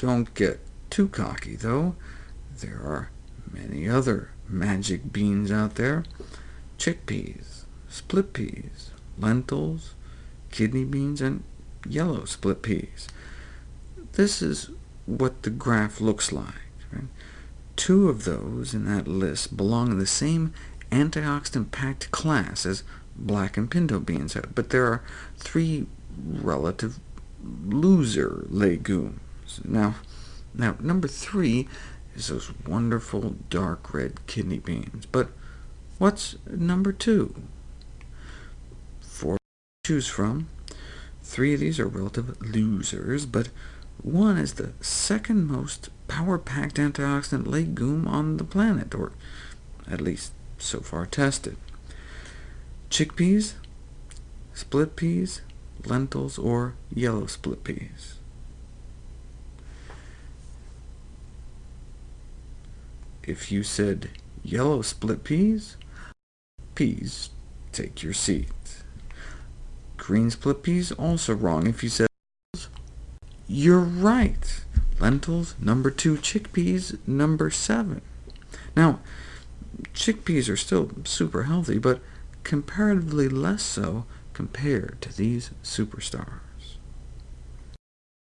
Don't get too cocky, though. There are many other magic beans out there. Chickpeas, split peas, lentils, kidney beans, and yellow split peas. This is what the graph looks like. Right? Two of those in that list belong in the same antioxidant-packed class as black and pinto beans, but there are three relative loser legumes. Now, now number three is those wonderful dark red kidney beans. But what's number two? Four to choose from. Three of these are relative losers, but one is the second most power-packed antioxidant legume on the planet, or at least so far tested. Chickpeas, split peas, lentils, or yellow split peas. If you said yellow split peas, peas, take your seat. Green split peas, also wrong. If you said you're right. Lentils, number 2. Chickpeas, number 7. Now, chickpeas are still super healthy, but comparatively less so compared to these superstars.